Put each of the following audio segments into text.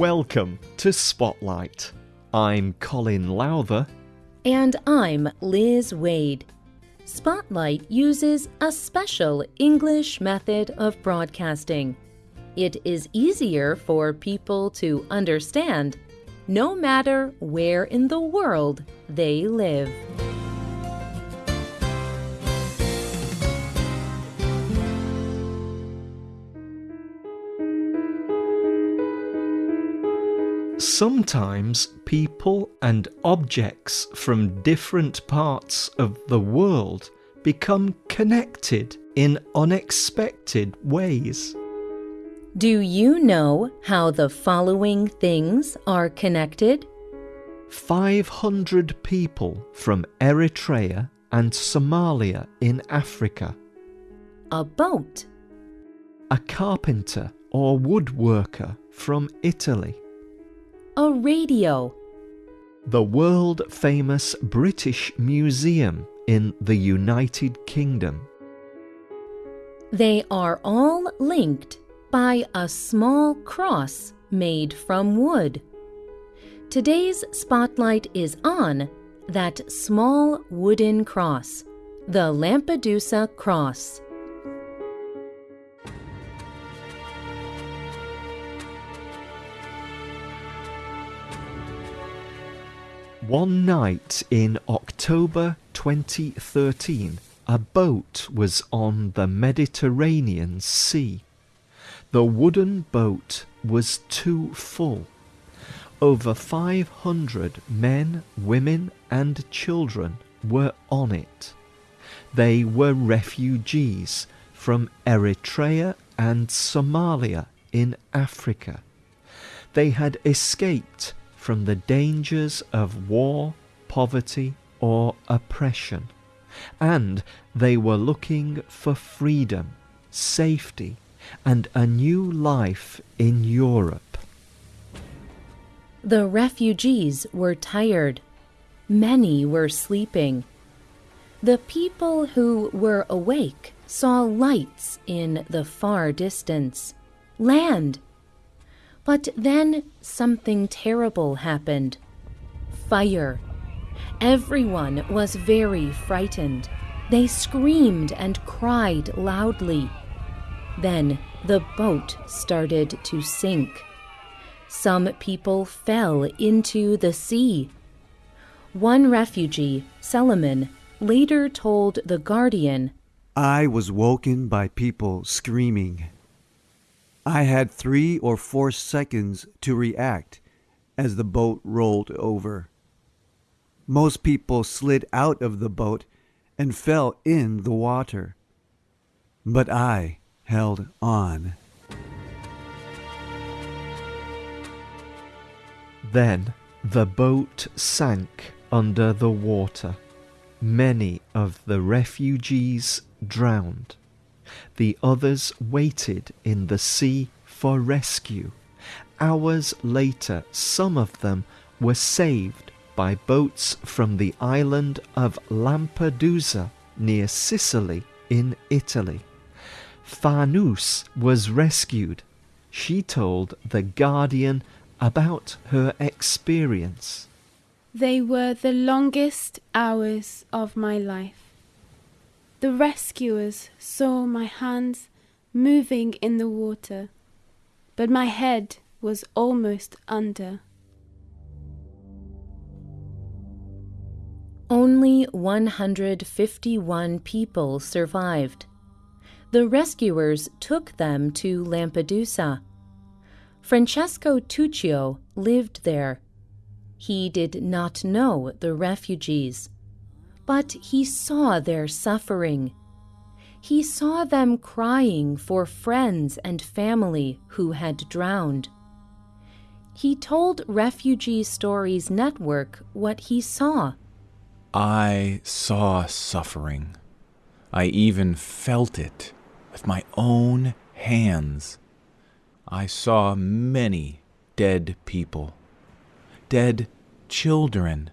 Welcome to Spotlight. I'm Colin Lowther. And I'm Liz Waid. Spotlight uses a special English method of broadcasting. It is easier for people to understand no matter where in the world they live. Sometimes people and objects from different parts of the world become connected in unexpected ways. Do you know how the following things are connected? 500 people from Eritrea and Somalia in Africa, A boat, a carpenter or woodworker from Italy, a radio, the world famous British Museum in the United Kingdom, They are all linked by a small cross made from wood. Today's spotlight is on that small wooden cross, the Lampedusa cross. One night in October 2013, a boat was on the Mediterranean Sea. The wooden boat was too full. Over 500 men, women, and children were on it. They were refugees from Eritrea and Somalia in Africa. They had escaped from the dangers of war, poverty, or oppression, and they were looking for freedom, safety, and a new life in Europe. The refugees were tired. Many were sleeping. The people who were awake saw lights in the far distance. Land! But then something terrible happened. Fire. Everyone was very frightened. They screamed and cried loudly. Then the boat started to sink. Some people fell into the sea. One refugee, Solomon, later told The Guardian I was woken by people screaming. I had three or four seconds to react as the boat rolled over. Most people slid out of the boat and fell in the water. But I held on. Then the boat sank under the water. Many of the refugees drowned. The others waited in the sea for rescue. Hours later, some of them were saved by boats from the island of Lampedusa near Sicily in Italy. Fanus was rescued. She told The Guardian about her experience. They were the longest hours of my life. The rescuers saw my hands moving in the water, but my head was almost under. Only 151 people survived. The rescuers took them to Lampedusa. Francesco Tuccio lived there. He did not know the refugees, but he saw their suffering. He saw them crying for friends and family who had drowned. He told Refugee Stories Network what he saw. I saw suffering. I even felt it with my own hands. I saw many dead people, dead children.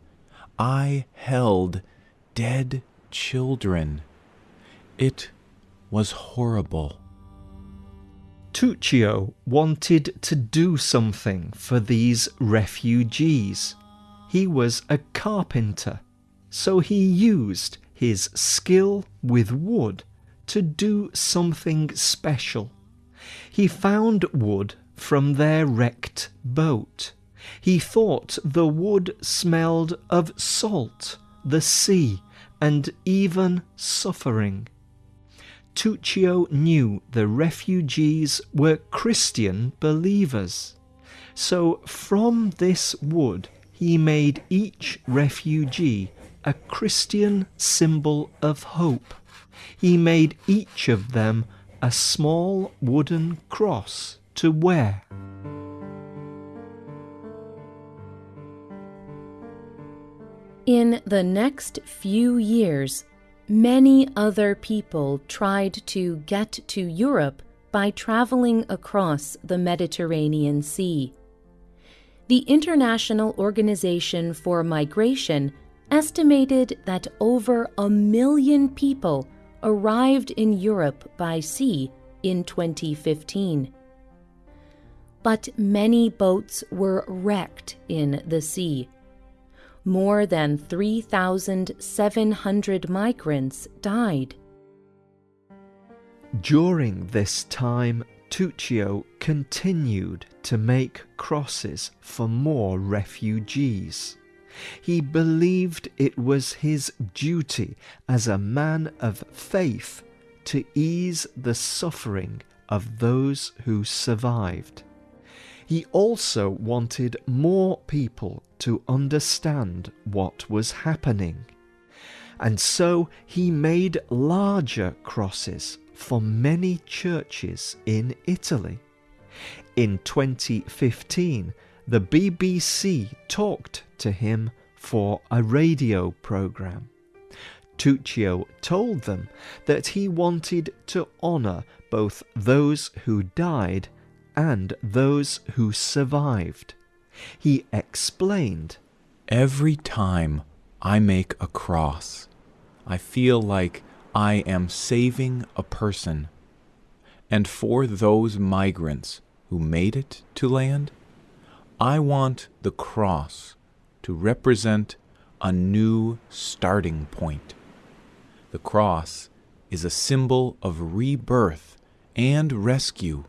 I held dead children. It was horrible. Tuccio wanted to do something for these refugees. He was a carpenter, so he used his skill with wood to do something special. He found wood from their wrecked boat. He thought the wood smelled of salt, the sea, and even suffering. Tuccio knew the refugees were Christian believers. So from this wood he made each refugee a Christian symbol of hope. He made each of them a small wooden cross to wear. In the next few years, Many other people tried to get to Europe by traveling across the Mediterranean Sea. The International Organization for Migration estimated that over a million people arrived in Europe by sea in 2015. But many boats were wrecked in the sea more than 3,700 migrants died. During this time, Tuccio continued to make crosses for more refugees. He believed it was his duty as a man of faith to ease the suffering of those who survived. He also wanted more people to understand what was happening. And so he made larger crosses for many churches in Italy. In 2015, the BBC talked to him for a radio programme. Tuccio told them that he wanted to honour both those who died and those who survived. He explained Every time I make a cross, I feel like I am saving a person. And for those migrants who made it to land, I want the cross to represent a new starting point. The cross is a symbol of rebirth and rescue,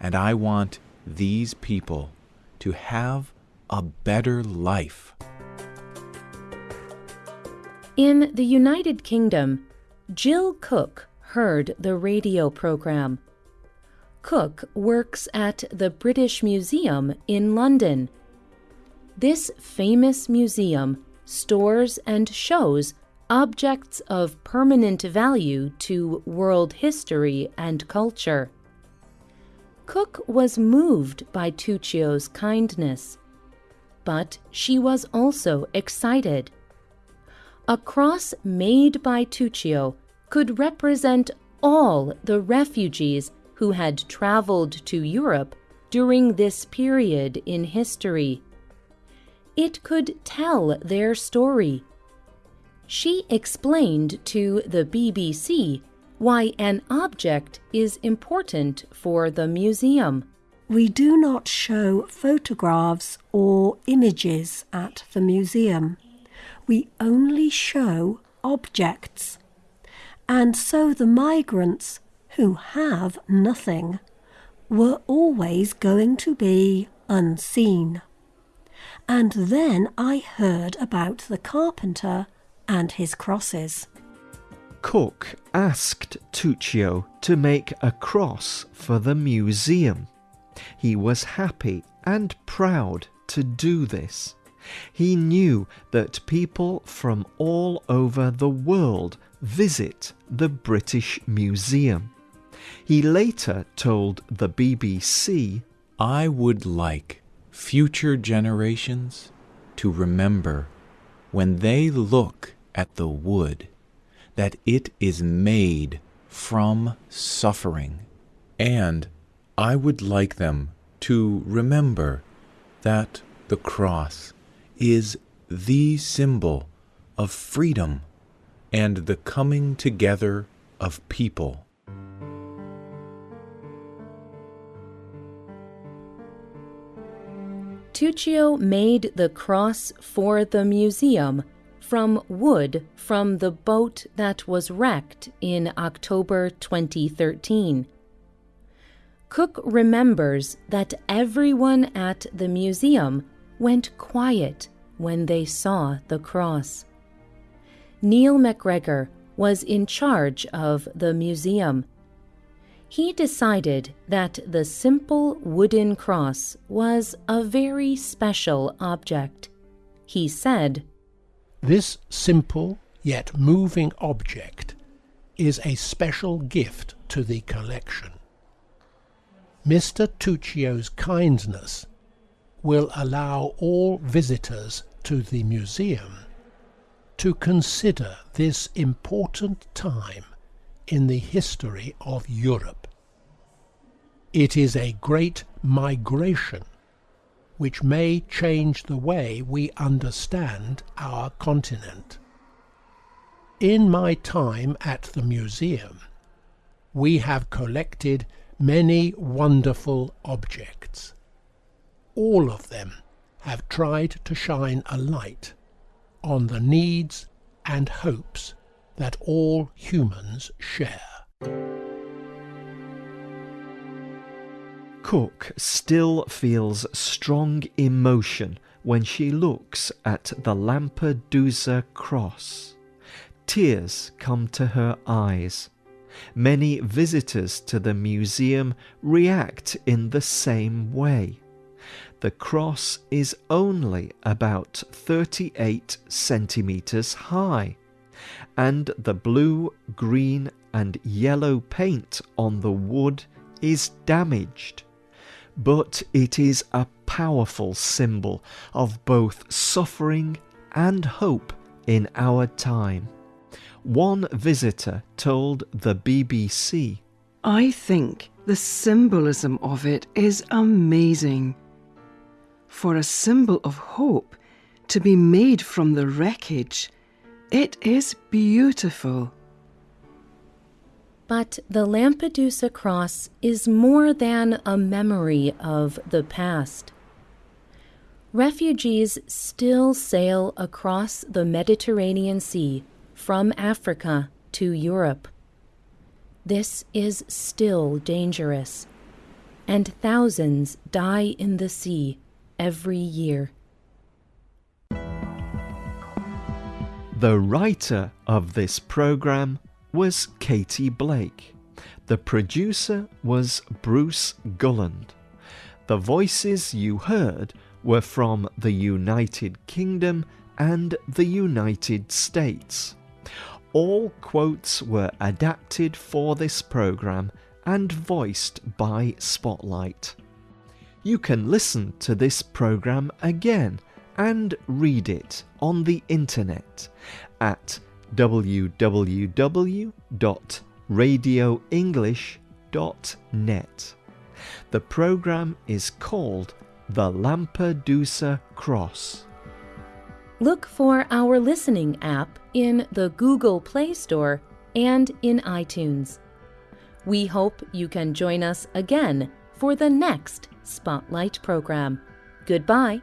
and I want these people to have a better life. In the United Kingdom, Jill Cook heard the radio program. Cook works at the British Museum in London. This famous museum stores and shows objects of permanent value to world history and culture. Cook was moved by Tuccio's kindness, but she was also excited. A cross made by Tuccio could represent all the refugees who had traveled to Europe during this period in history. It could tell their story. She explained to the BBC why an object is important for the museum. We do not show photographs or images at the museum. We only show objects. And so the migrants, who have nothing, were always going to be unseen. And then I heard about the carpenter and his crosses. Cook asked Tuccio to make a cross for the museum. He was happy and proud to do this. He knew that people from all over the world visit the British Museum. He later told the BBC I would like future generations to remember when they look at the wood that it is made from suffering. And I would like them to remember that the cross is the symbol of freedom and the coming together of people. Tuccio made the cross for the museum from wood from the boat that was wrecked in October 2013. Cook remembers that everyone at the museum went quiet when they saw the cross. Neil MacGregor was in charge of the museum. He decided that the simple wooden cross was a very special object. He said, this simple yet moving object is a special gift to the collection. Mr. Tuccio's kindness will allow all visitors to the museum to consider this important time in the history of Europe. It is a great migration which may change the way we understand our continent. In my time at the museum, we have collected many wonderful objects. All of them have tried to shine a light on the needs and hopes that all humans share. Cook still feels strong emotion when she looks at the Lampedusa cross. Tears come to her eyes. Many visitors to the museum react in the same way. The cross is only about 38 centimetres high, and the blue, green, and yellow paint on the wood is damaged but it is a powerful symbol of both suffering and hope in our time. One visitor told the BBC I think the symbolism of it is amazing. For a symbol of hope to be made from the wreckage, it is beautiful. But the Lampedusa cross is more than a memory of the past. Refugees still sail across the Mediterranean Sea from Africa to Europe. This is still dangerous, and thousands die in the sea every year. The writer of this program was Katie Blake. The producer was Bruce Gulland. The voices you heard were from the United Kingdom and the United States. All quotes were adapted for this program and voiced by Spotlight. You can listen to this program again and read it on the internet at www.radioenglish.net. The program is called The Lampedusa Cross. Look for our listening app in the Google Play Store and in iTunes. We hope you can join us again for the next Spotlight program. Goodbye.